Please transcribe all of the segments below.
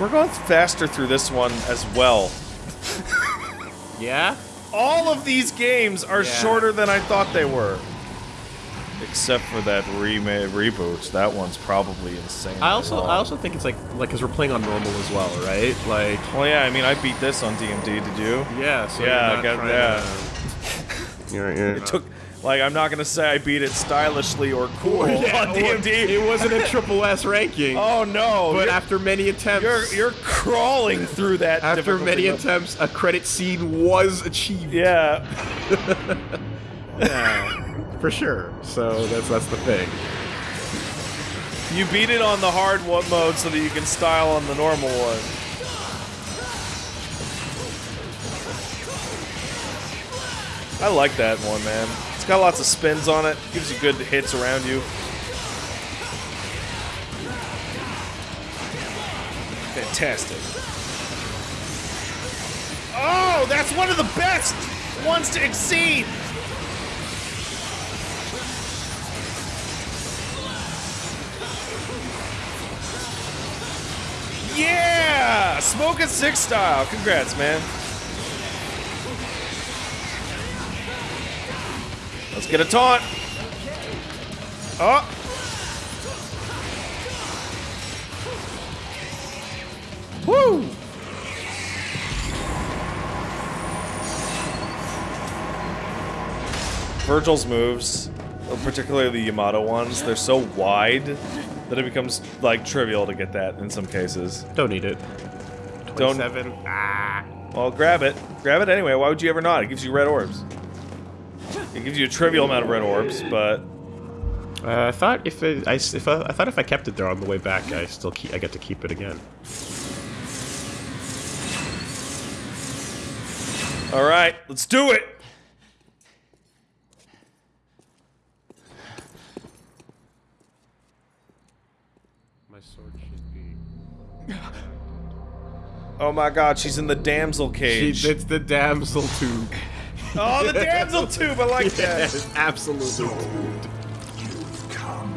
We're going faster through this one as well. Yeah? All of these games are Yeah. shorter than I thought they were. Except for that remake reboot. That one's probably insane. I also I also think it's like like because we're playing on normal as well, right? Like Well, yeah. I mean, I beat this on DMD. Did you? yeah, so Yeah, you're I got- trying yeah. to- You're, you're It took. Like, I'm not gonna say I beat it stylishly or cool Yeah, on DMD. It wasn't a triple S ranking. oh no! but after many attempts, you're you're crawling through that. after many level. attempts, a credit scene was achieved. Yeah. Yeah, for sure. So that's that's the thing. You beat it on the hard mode so that you can style on the normal one. I like that one, man. Got lots of spins on it. Gives you good hits around you. Fantastic. Oh, that's one of the best ones to exceed. Yeah! Smoke and Six style. Congrats, man. Get a taunt. Oh! Woo! Vergil's moves, particularly the Yamato ones, they're so wide that it becomes like trivial to get that in some cases. Don't need it. Don't- Twenty-seven. Ah. Well, grab it. Grab it anyway. Why would you ever not? It gives you red orbs. It gives you a trivial amount of red orbs, but Uh, I thought if it, I s- if I, I thought if I kept it there on the way back, I still keep I get to keep it again. all right, let's do it. My sword should be. Oh my God, she's in the damsel cage. it's the damsel tube. Oh, the damsel tube. I like that. Yes, absolutely. So, you've come.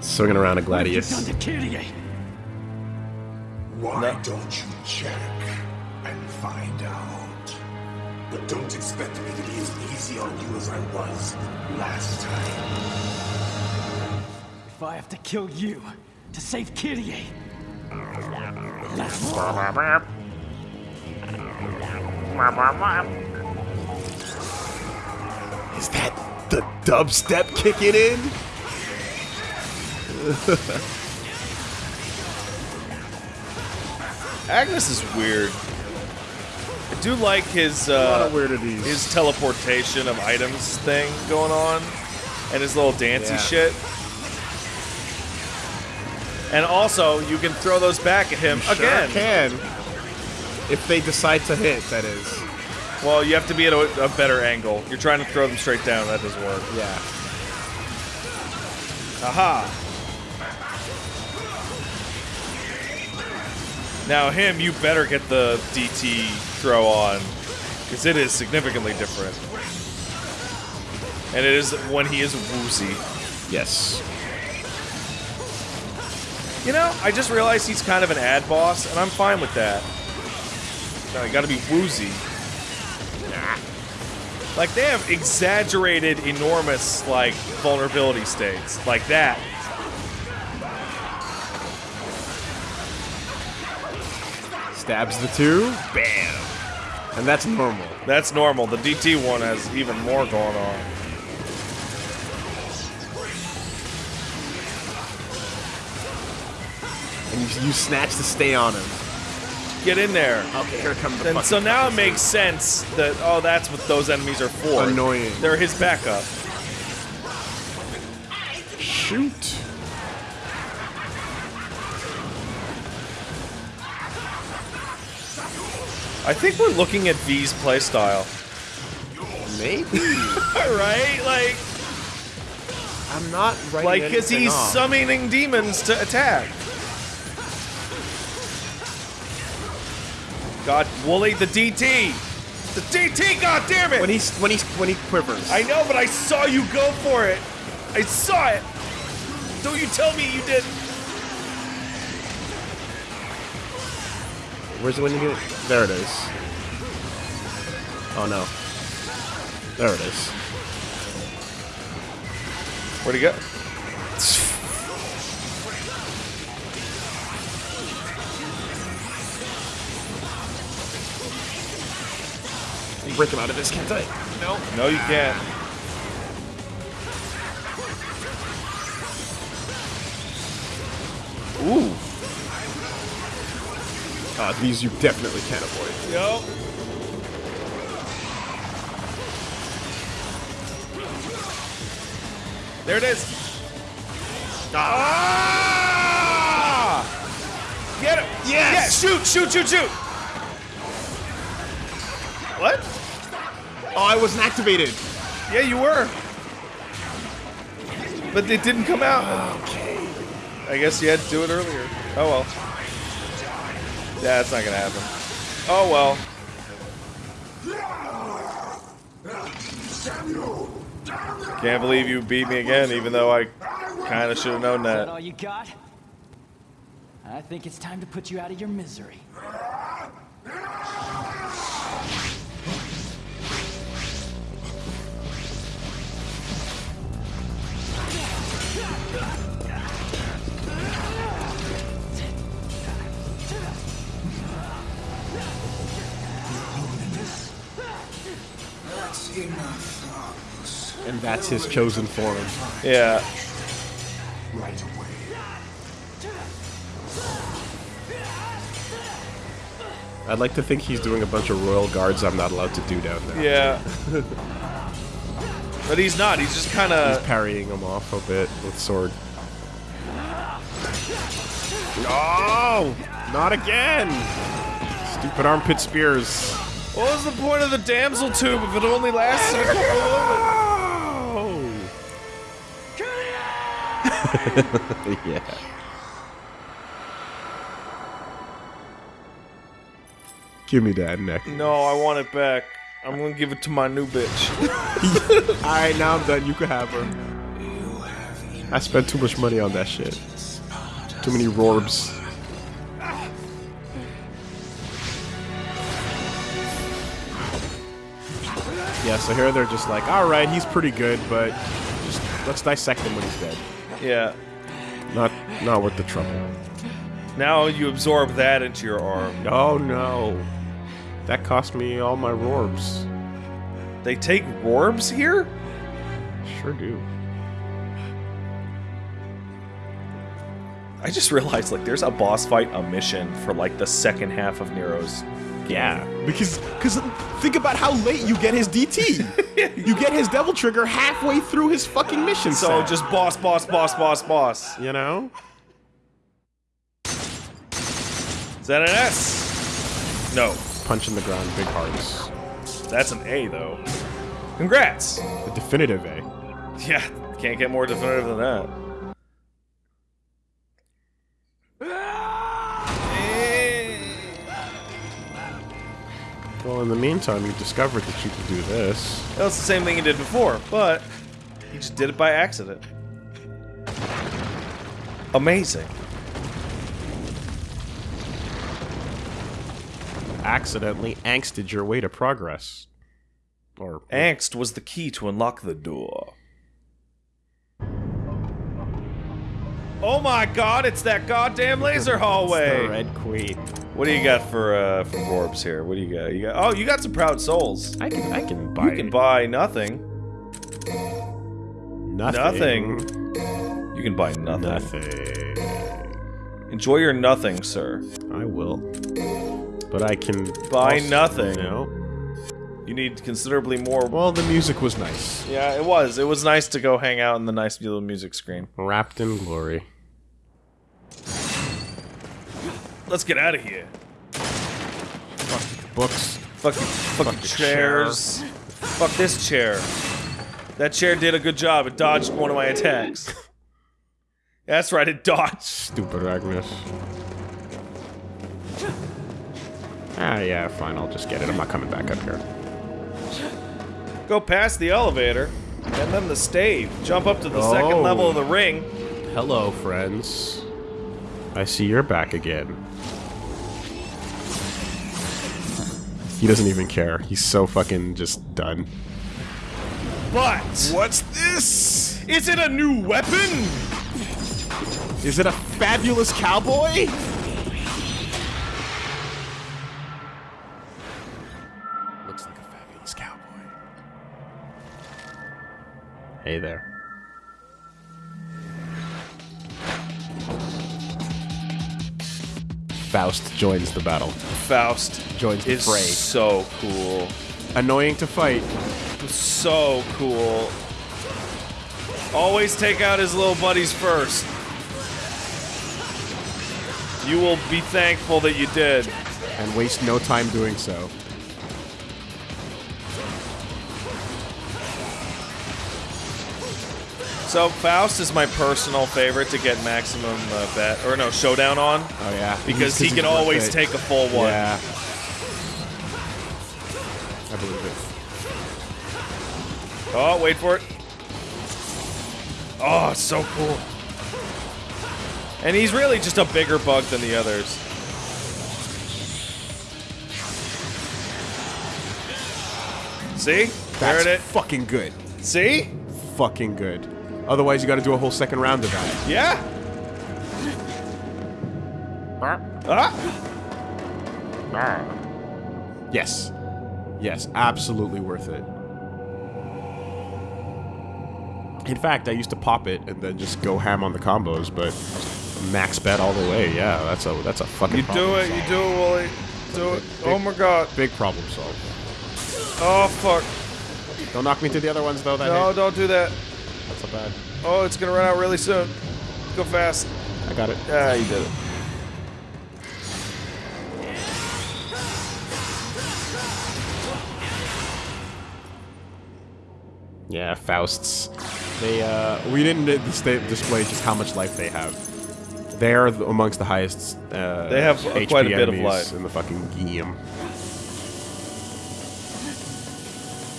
Swinging around a Done gladius. to Kyrie. Why No. don't you check and find out? But don't expect me to be as easy on you as I was last time. If I have to kill you to save Kyrie, that's Is that the dubstep kicking in? Agnus is weird. I do like his uh, his teleportation of items thing going on, and his little dancey Yeah. shit. And also, you can throw those back at him Sure again. can. If they decide to hit, that is. Well, you have to be at a, a better angle. You're trying to throw them straight down. That doesn't work. Yeah. Aha! Now him, you better get the DT throw on, because it is significantly different. And it is when he is woozy. Yes. You know, I just realized he's kind of an ad boss, and I'm fine with that. No, you gotta be woozy. Like, they have exaggerated, enormous, like, vulnerability states. Like that. Stabs the two. Bam. And that's normal. That's normal. The DT one has even more going on. And you, you snatch to stay on him. Get in there. Okay, here comes the And so now it makes sense that, oh, that's what those enemies are for. Annoying. They're his backup. shoot. I think we're looking at V's playstyle. Maybe. right? Like, I'm not writing like, because anything he's off. summoning demons to attack. God, Wooly, the DT! The DT, god damn it! when he's when he's when he quivers. I know, but I saw you go for it! I saw it! Don't you tell me you didn't! Where's the winning? There it is. Oh no. There it is. Where'd he go? Break him out of this, can't I? No. No, you can't. Ooh. Uh, these you definitely can't avoid. Yo. There it is. Ah! Get him! Yes! Yeah, shoot, shoot, shoot, shoot! What? Oh, I wasn't activated. Yeah, you were. But it didn't come out. Okay. I guess you had to do it earlier. Oh well. Yeah, it's not gonna happen. Oh well. Can't believe you beat me again, even though I kind of should have known that that. all you got? I think it's time to put you out of your misery. And that's his chosen form. Yeah. Right away. I'd like to think he's doing a bunch of royal guards I'm not allowed to do down there. Yeah. but he's not. He's just kind He's of. parrying him off a bit with sword. No! Not again! Stupid armpit spears. What was the point of the damsel tube if it only lasted a couple of yeah. Give me that neck. No, I want it back. I'm gonna give it to my new bitch. Alright, now I'm done. You can have her. I spent too much money on that shit. Too many rorbs. Yeah, so here they're just like, alright, he's pretty good, but just let's dissect him when he's dead. Yeah. Not not worth the trouble. Now you absorb that into your arm. Oh no. That cost me all my rorbs. They take rorbs here? Sure do. I just realized like there's a boss fight, a mission for like the second half of Nero's. Yeah, because because think about how late you get his DT. you get his devil trigger halfway through his fucking mission. So set, just boss, boss, boss, boss, boss. you know. Is that an S? No, Punch in the ground, big hearts. that's an A though. Congrats. The definitive A. Yeah, can't get more definitive than that. Ah! Well, in the meantime, you discovered that you could do this. That was the same thing he did before, but he just did it by accident. Amazing. Accidentally angsted your way to progress. Or Angst was the key to unlock the door. Oh my god, it's that goddamn laser hallway. the hallway! Red Queen. What do you got for uh for orbs here? What do you got? You got Oh, you got some proud souls. I can I can buy You can buy nothing. nothing. Nothing. You can buy nothing. Nothing. Enjoy your nothing, sir. I will. But I can Buy also- nothing. No. You need considerably more. Well, the music was nice. Yeah, it was. It was nice to go hang out in the nice little music screen. Wrapped in glory. Let's get out of here. Fuck the books. Fuck, Fucking fucking the chairs. Fuck this chair. That chair did a good job. It dodged one of my attacks. That's right, it dodged. Stupid Agnus. Ah, yeah, fine. I'll just get it. I'm not coming back up here. Go past the elevator, and then the stave. Jump up to the second Oh. level of the ring. Hello, friends. I see you're back again. He doesn't even care. He's so fucking just done. But What's this? is it a new weapon? Is it a fabulous cowboy? Looks like a fabulous cowboy. Hey there. Faust joins the battle. Faust Joins the is fray. so cool. Annoying to fight. So cool. Always take out his little buddies first. You will be thankful that you did. and waste no time doing so. So Faust is my personal favorite to get maximum uh, bet or no showdown on Oh yeah, because he can always take a full one. Yeah, I believe it. Oh, wait for it. Oh, so cool. And he's really just a bigger bug than the others. See? There That's it is. fucking good. See? Fucking good. Otherwise, you got to do a whole second round of that. Yeah. Ah. Yes, yes, absolutely worth it. In fact, I used to pop it and then just go ham on the combos, but max bet all the way. Yeah, that's a that's a fucking. You do it. You do it, Wooly. Do it. Oh my god. Big problem solved. Oh fuck. Don't knock me to the other ones though. That No, hit. don't do that. That's so bad. Oh, it's gonna run out really soon. Go fast. I got it. Ah, you did it. Yeah, Fausts. They uh, we didn't display just how much life they have. They're amongst the highest. Uh, They have HP quite a bit of life. in the fucking game.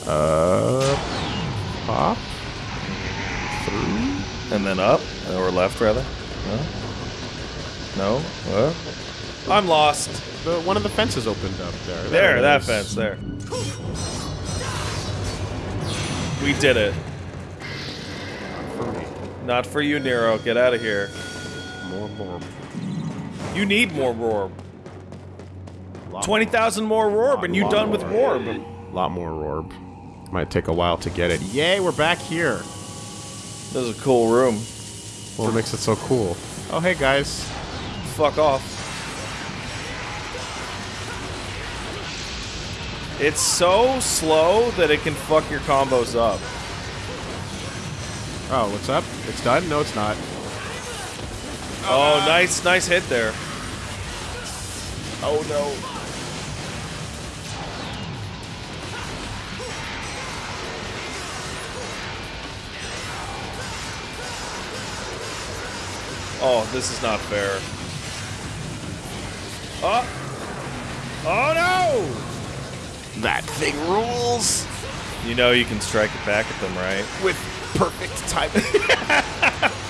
Uh, pop. And then up, or left rather. No. No. What? I'm lost. The one of the fences opened up there. There, that is. fence there. We did it. For me. Not for you, Nero. Get out of here. More, more. You need more Rorb. 20,000 more Rorb, and you lot done with more. Rorb. Lot more Rorb. Might take a while to get it. Yay, we're back here. This is a cool room. What makes it so cool? Oh, hey guys. Fuck off. It's so slow that it can fuck your combos up. Oh, what's up? It's done? No, it's not. Oh, nice, nice hit there. Oh no. Oh, this is not fair. Oh! Oh no! That thing rules You know you can strike it back at them, right? with perfect timing.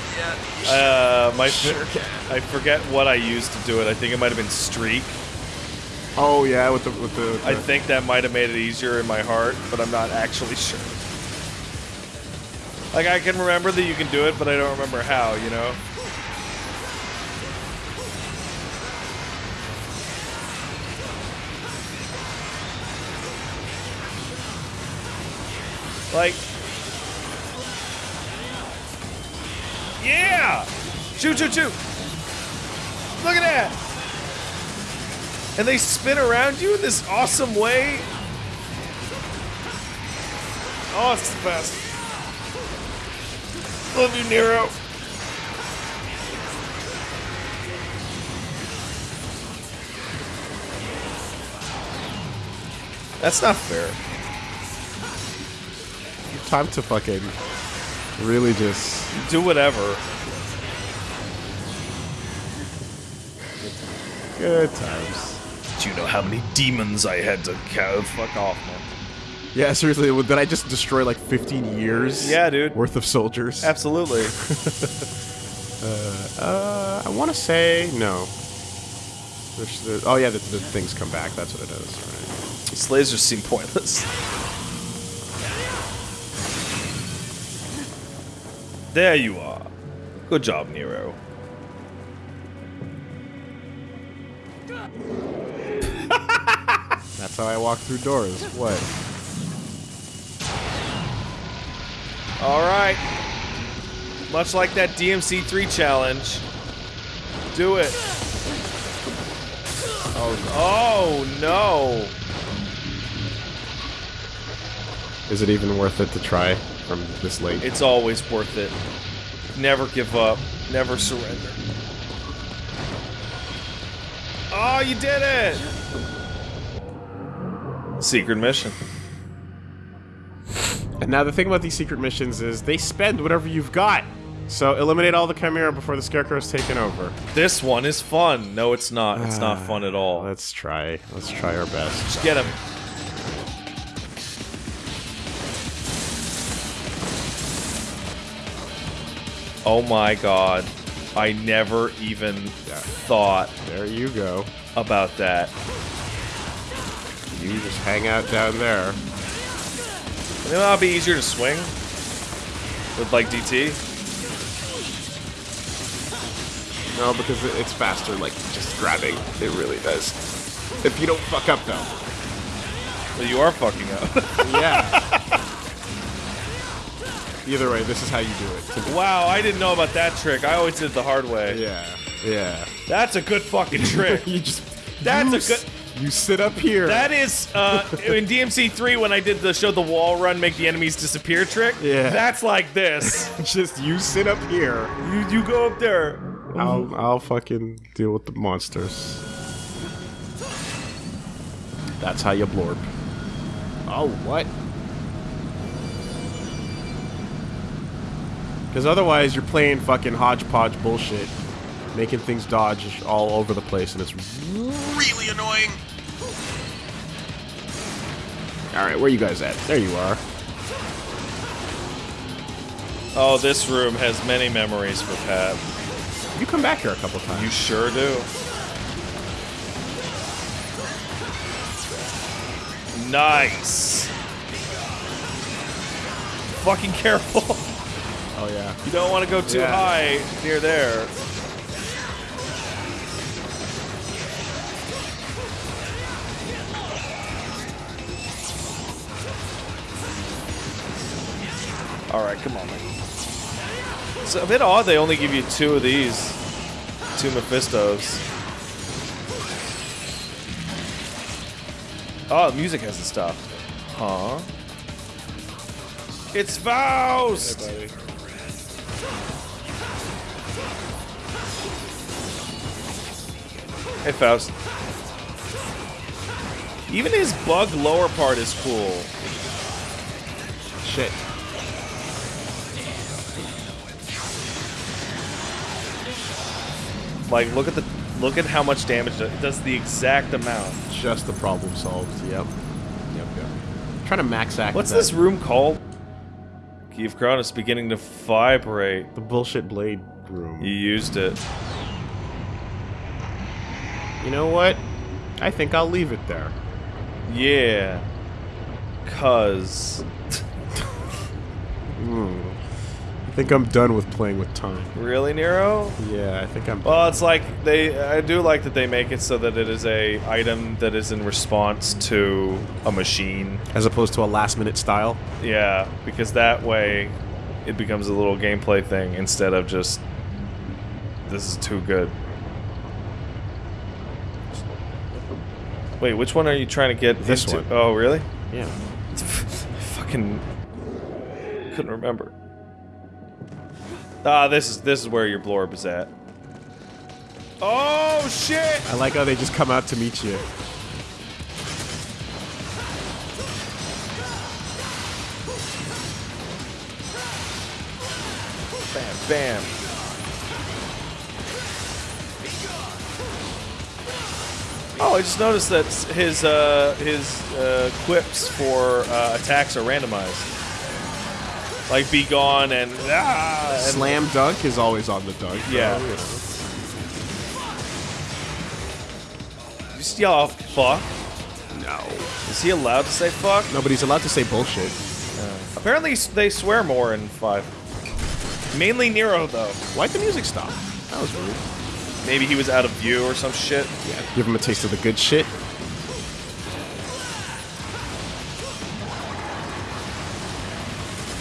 Uh, my Sure can. I forget what I used to do it. I think it might have been streak. oh yeah, with the with the. I the- think that might have made it easier in my heart, but I'm not actually sure. Like I can remember that you can do it, but I don't remember how. You know. Like, yeah! Shoot, shoot, shoot! Look at that! And they spin around you in this awesome way. Oh, it's the best. Love you, Nero. That's not fair. Time to fucking really just. Do whatever. Good times. Do you know how many demons I had to cow? Fuck off, man. Yeah, seriously, did I just destroy like 15 years? Yeah, dude. Worth of soldiers? Absolutely. Uh, uh, I want to say no. There's, there, oh yeah, the, the things come back. That's what it is. Right. These lasers seem pointless. There you are. Good job, Nero. That's how I walk through doors. What? All right. Much like that DMC3 challenge. Do it. Oh, oh, no. Is it even worth it to try from this late? It's always worth it. Never give up. Never surrender. Oh, you did it! Secret mission. And now the thing about these secret missions is they spend whatever you've got. So eliminate all the Chimera before the Scarecrow's taken over. This one is fun. No, it's not. It's not ah, fun at all. Let's try. Let's try our best. Just get him. Oh my god. I never even thought There you go. about that. You just hang out down there. You know it'll be easier to swing? With like DT? No, because it's faster, like, just grabbing. It really does. If you don't fuck up, though. But you are fucking up. Yeah. Either way, this is how you do it. wow, I didn't know about that trick. I always did it the hard way. Yeah. Yeah. That's a good fucking trick. You just... That's you a good- You sit up here. That is uh, in DMC3 when I did the show the wall run make the enemies disappear trick. Yeah. That's like this. just you sit up here. you you go up there. I'll I'll fucking deal with the monsters. That's how you blorp. Oh, what? Because otherwise, you're playing fucking hodgepodge bullshit, making things dodge all over the place, and it's really annoying. All right, where you guys at? There you are. Oh, this room has many memories for Pat. You come back here a couple times. You sure do. Nice. Fucking careful. oh yeah. You don't want to go too Yeah. high near there. Alright, come on, man. It's a bit odd they only give you two of these. Two Mephistos. Oh, the music has the stuff. Huh? It's Faust! Hey, Faust. Even his bug lower part is cool. Shit. Like, look at the look at how much damage it does. The exact amount. Just the problem solved. Yep. Yep. Yep. trying to max act. What's this room called? Of Crown is beginning to vibrate. The bullshit blade room. You used it. You know what? I think I'll leave it there. Yeah. Cuz. Hmm. I think I'm done with playing with time. Really, Nero? Yeah, I think I'm. Well, it's like they. I do like that they make it so that it is a item that is in response to a machine. As opposed to a last minute style. Yeah, because that way it becomes a little gameplay thing instead of just this is too good. Wait, which one are you trying to get This into? one. Oh, really? Yeah. Fucking couldn't remember. Ah, this is this is where your blorb is at. Oh shit! I like how they just come out to meet you. Bam, bam. Oh, I just noticed that his uh, his uh, quips for uh, attacks are randomized. Like be gone and ah, and Slam dunk is always on the dunk. though, Yeah. you know. just yell out fuck. No. Is he allowed to say fuck? No, but he's allowed to say bullshit. Apparently they swear more in 5. Mainly Nero, though. Why'd the music stop? That was rude. Maybe he was out of view or some shit. Yeah. Give him a taste of the good shit.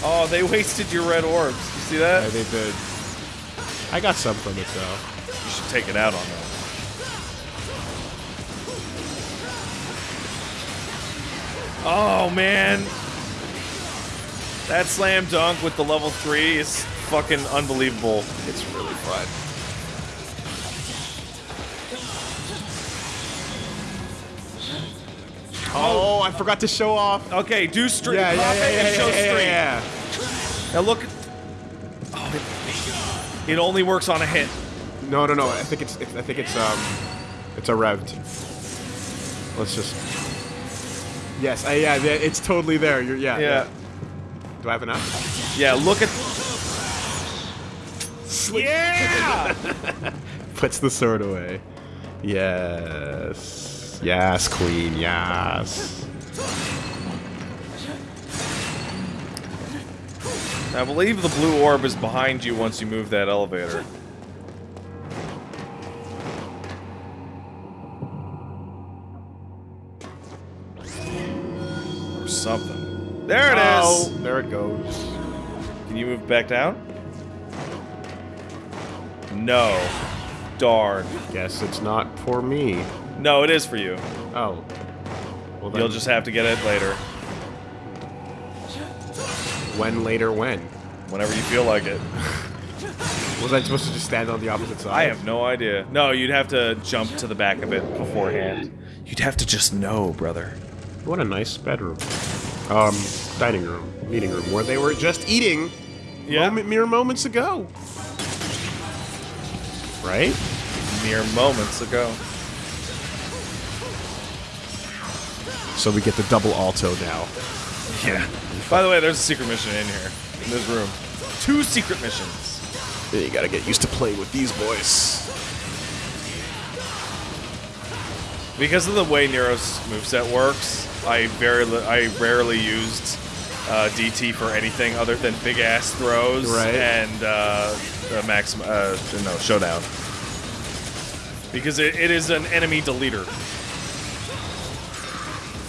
Oh, they wasted your red orbs. You see that? I think that. I got some from it though. You should take it out on them. Oh man, that slam dunk with the level three is fucking unbelievable. It's really fun. Oh, I forgot to show off. Okay, do street. Yeah, yeah, pop yeah, it and yeah, show. Now look. Oh, it, it only works on a hit. No, no, no. I think it's. I think it's. Um, it's a revved. Let's just. Yes. I, yeah. yeah, It's totally there. You're. Yeah. Yeah. Do I have enough? Yeah, look at. Yeah! Puts the sword away. Yes. Yes, queen. Yes. I believe the blue orb is behind you once you move that elevator. Or something. There it is. Oh, there it goes. Can you move back down? No. Darn. Guess it's not for me. No, it is for you. Oh. Well, then, You'll just have to get it later. when later when? Whenever you feel like it. Was I supposed to just stand on the opposite side? I have no idea. No, you'd have to jump to the back of it beforehand. You'd have to just know, brother. What a nice bedroom. Um, dining room, meeting room, where they were just eating Yeah. moment, mere moments ago. Right? Mere moments ago. So we get the double alto now. Yeah. By the way, there's a secret mission in here, in this room. Two secret missions. You gotta get used to playing with these boys. Because of the way Nero's moveset works, I very I rarely used uh, DT for anything other than big ass throws Right. and uh, uh, max uh, no showdown. Because it, it is an enemy deleter,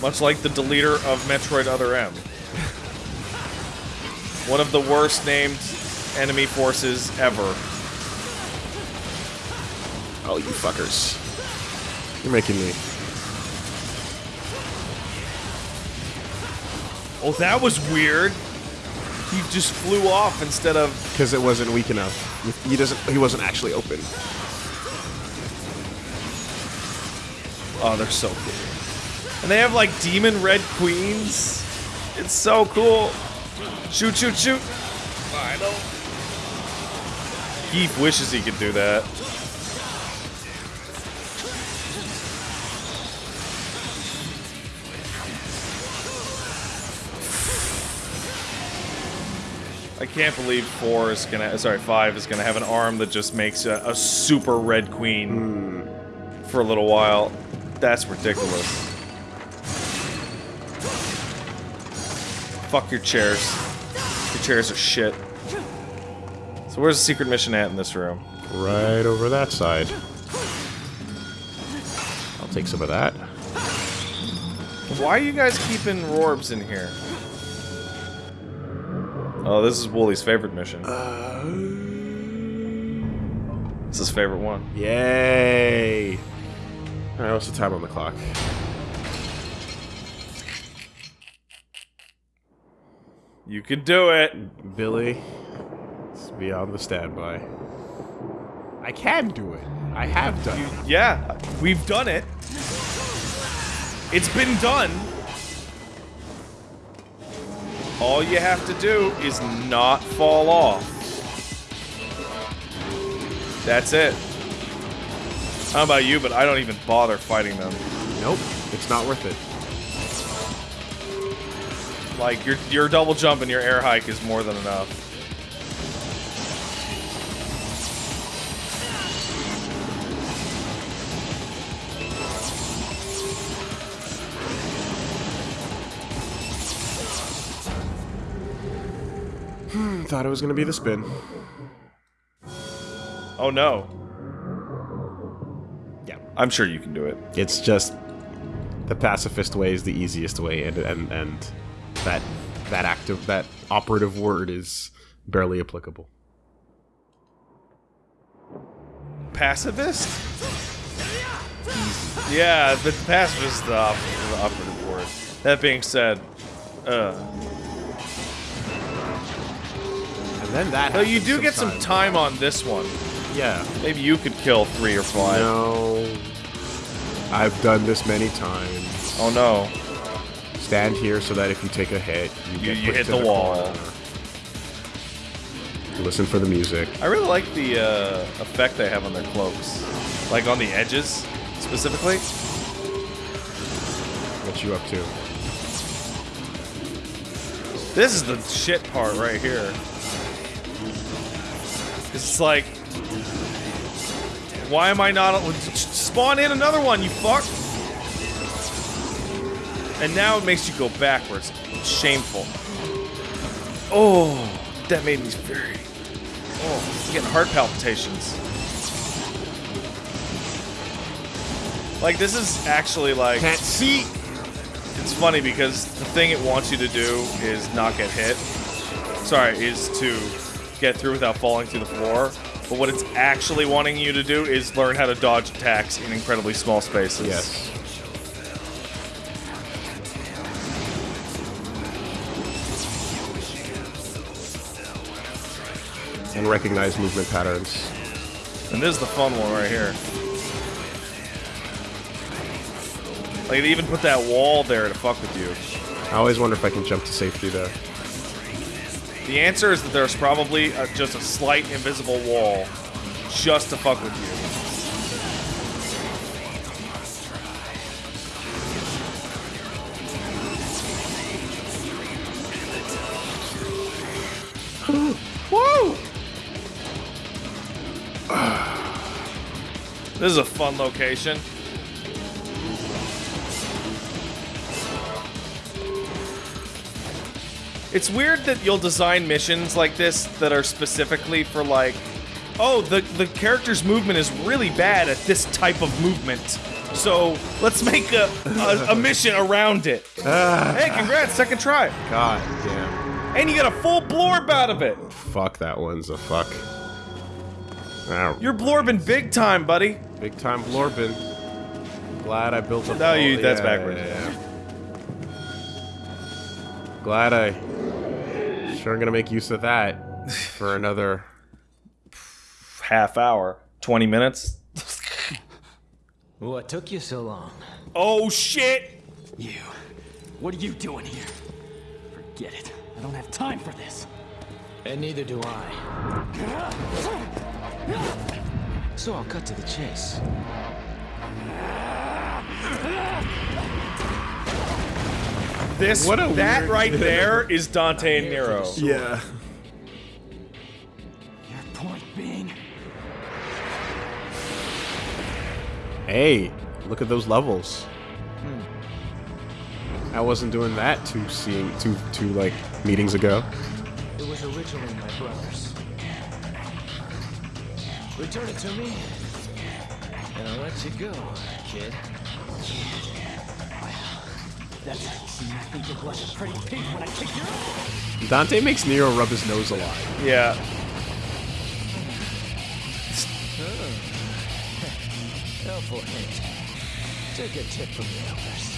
much like the deleter of Metroid Other M. One of the worst named enemy forces ever. Oh, you fuckers. You're making me. Oh, that was weird. He just flew off instead of Because it wasn't weak enough. He doesn't. He wasn't actually open. Oh, they're so cool. And they have like demon red queens. It's so cool. Shoot, shoot, shoot. I know. Keith wishes he could do that. I can't believe four is gonna, sorry, five is gonna have an arm that just makes a, a super red queen hmm. for a little while. That's ridiculous. Fuck your chairs. Your chairs are shit. So where's the secret mission at in this room? Right over that side. I'll take some of that. Why are you guys keeping Rorbs in here? Oh, this is Wooly's favorite mission. Uh, it's his favorite one. Yay! Alright, what's the time on the clock? You can do it. Billy, let's be on the standby. I can do it. I have done it. Yeah, we've done it. It's been done. All you have to do is not fall off. That's it. How about you, but I don't even bother fighting them. Nope, it's not worth it. Like, your, your double jump and your air hike is more than enough. Hmm, thought it was gonna be the spin. Oh no. Yeah. I'm sure you can do it. It's just the pacifist way is the easiest way and and, and that that active that operative word is barely applicable. Pacifist? Yeah, but pacifist is the, op- the operative word. That being said, uh, And then that. though you do get some time on this one. Yeah. Maybe you could kill three or five. No. I've done this many times. Oh no. Stand here so that if you take a hit, you, You- get you hit to the wall. corner. Listen for the music. I really like the uh, effect they have on their cloaks, like on the edges specifically. What you up to? This is the shit part right here. It's like, why am I not? Spawn in another one, you fuck! And now it makes you go backwards. It's shameful. Oh, that made me very. Oh, I'm getting heart palpitations. Like this is actually like Can't see. it's funny because the thing it wants you to do is not get hit. Sorry, is to get through without falling through the floor. But what it's actually wanting you to do is learn how to dodge attacks in incredibly small spaces. Yes. And recognize movement patterns. And this is the fun one right here. Like they even put that wall there to fuck with you. I always wonder if I can jump to safety there. The answer is that there's probably a, just a slight invisible wall just to fuck with you. This is a fun location. It's weird that you'll design missions like this that are specifically for like, oh, the the character's movement is really bad at this type of movement, so let's make a a, a mission around it. Ah. hey, congrats, second try, God damn. and you get a full blorb out of it. Fuck, that one's a fuck. Ow. You're blorbing big time, buddy. Big time Blorbin. Glad I built up. No, you- that's yeah, backwards. yeah, yeah. Glad I. Sure, gonna make use of that for another. Half hour, twenty minutes. What took you so long? Oh shit! You. What are you doing here? Forget it. I don't have time for this. And neither do I. So I'll cut to the chase. This What a that weird- right there is Dante and Nero. Yeah. Your point being? Hey, look at those levels. I wasn't doing that two seeing two two like meetings ago. It was originally my brother's. Return it to me, and I'll let you go, kid. That's how me blush a pretty pig when I kick your ass. Dante makes Nero rub his nose a lot. Yeah. Oh. Oh, Helpful hint. Take a tip from the elders.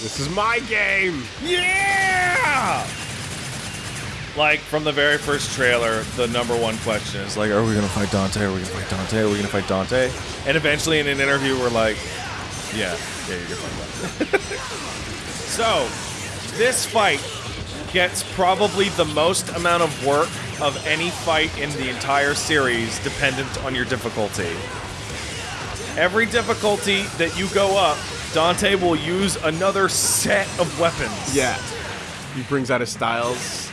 This is my game. Yeah! Like from the very first trailer, the number one question is like, "Are we gonna fight Dante? Are we gonna fight Dante? Are we gonna fight Dante?" And eventually, in an interview, we're like, "Yeah, yeah, you're gonna fight Dante." so, this fight gets probably the most amount of work of any fight in the entire series, dependent on your difficulty. Every difficulty that you go up, Dante will use another set of weapons. Yeah. He brings out his styles.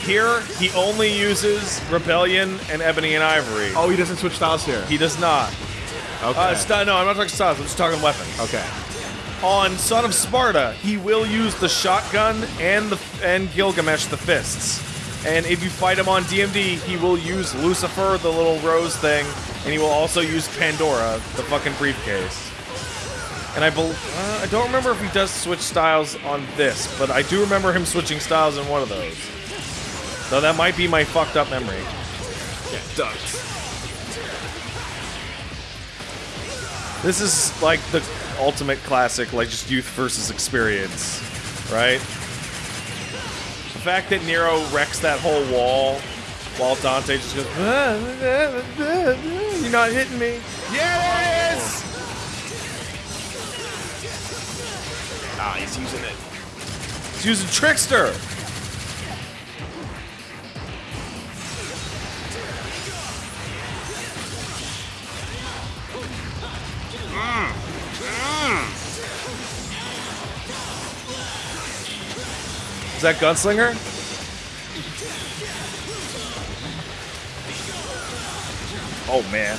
Here, he only uses Rebellion and Ebony and Ivory. Oh, he doesn't switch styles here. He does not. Okay. Uh, no, I'm not talking styles. I'm just talking weapons. Okay. On Son of Sparta, he will use the shotgun and the and Gilgamesh the fists. And if you fight him on DMD, he will use Lucifer, the little rose thing, and he will also use Pandora, the fucking briefcase. And I bel uh, I don't remember if he does switch styles on this, but I do remember him switching styles in one of those. Though that might be my fucked up memory. Yeah, does. This is like the ultimate classic, like just youth versus experience, right? The fact that Nero wrecks that whole wall while Dante just goes, "Ah, ah, ah, ah, You're not hitting me. Yeah, there it is! Ah, he's using it. He's using Trickster. Is that Gunslinger? Oh man.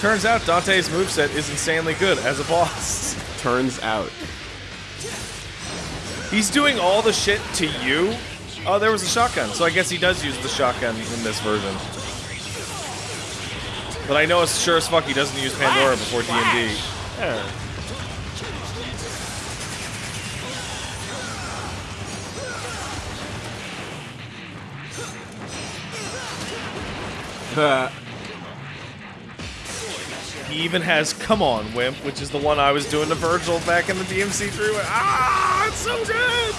Turns out Dante's moveset is insanely good as a boss. Turns out. He's doing all the shit to you. Oh, there was a shotgun, so I guess he does use the shotgun in this version. But I know as sure as fuck he doesn't use Pandora before D&D. Uh, He even has Come On Wimp, which is the one I was doing to Vergil back in the DMC3. Ah, it's so good!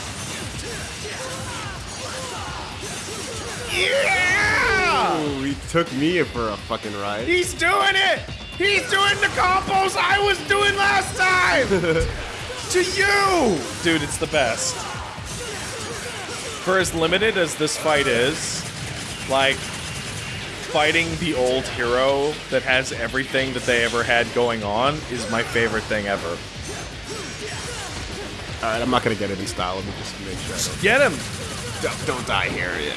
Yeah! ooh, he took me for a fucking ride. He's doing it! He's doing the combos I was doing last time! to you! Dude, it's the best. For as limited as this fight is, like, fighting the old hero that has everything that they ever had going on is my favorite thing ever. Alright, I'm not gonna get in style. Let me just make sure. I Get him! don't, don't die here. Yeah.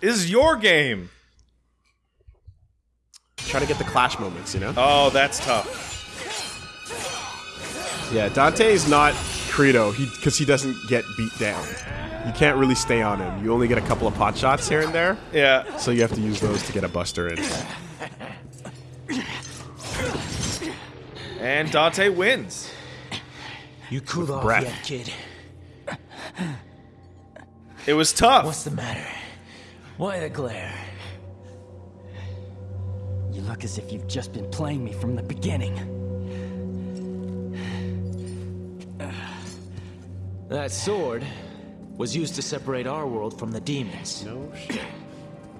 This is your game! Try to get the clash moments, you know? Oh, that's tough. Yeah, Dante is not Credo, he because he doesn't get beat down. You can't really stay on him. You only get a couple of pot shots here and there, Yeah. so you have to use those to get a buster in. And Dante wins. You cool off breath. yet, kid? It was tough. What's the matter? Why the glare? You look as if you've just been playing me from the beginning. That sword was used to separate our world from the demons. No shit.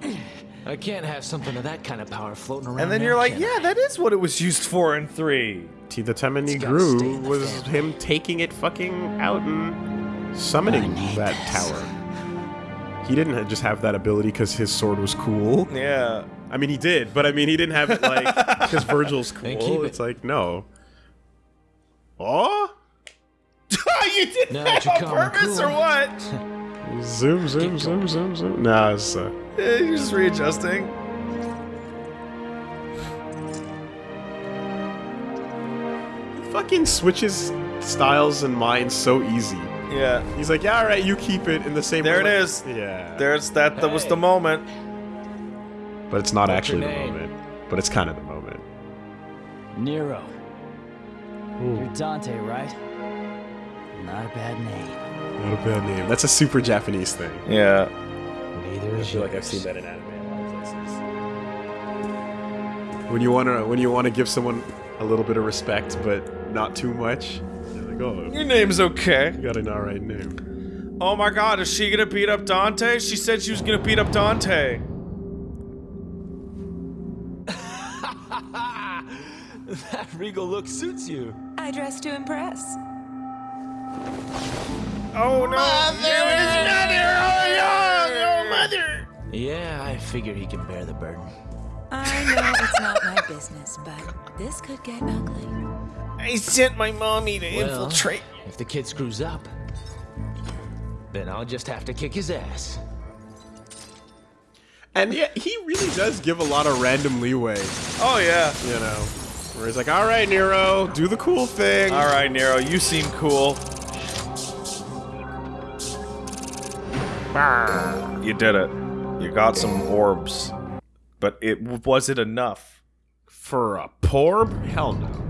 I can't have something of that kind of power floating around. And then now, you're like, can I? yeah, that is what it was used for in three. Tita Temeni It's gotta stay Gru in was family. him taking it fucking out and summoning that this. tower. He didn't just have that ability because his sword was cool. Yeah. I mean, he did, but I mean, he didn't have it like because Vergil's cool. And keep it. It's like no. Oh, you did Now that that on purpose cool. or what? zoom, zoom, zoom, zoom, zoom. Nah, it's uh, Eh, You're just readjusting. fucking switches styles and minds so easy. Yeah. He's like, yeah, all right, you keep it in the same. There way." it is. Yeah. There's that. That was the moment. But it's not What's actually the moment. But it's kind of the moment. Nero. You're Dante, right? Not a bad name. Not a bad name. That's a super Japanese thing. Yeah. Neither is I is feel like I've seen that in anime a lot of places. When you wanna when you wanna give someone a little bit of respect, but not too much, you're like, oh, Your name's okay. you got an alright name. Oh my god, is she gonna beat up Dante? She said she was gonna beat up Dante. That regal look suits you. I dress to impress. Oh no! Mother! Oh, no, mother! Yeah, I figure he can bear the burden. I know it's not my business, but this could get ugly. I sent my mommy to Well, infiltrate. If the kid screws up, then I'll just have to kick his ass. And yeah, he really does give a lot of random leeway, Oh yeah. you know. Where he's like, all right, Nero, do the cool thing. All right, Nero, you seem cool. You did it. You got some orbs, but it was it enough? For a porb? Hell no.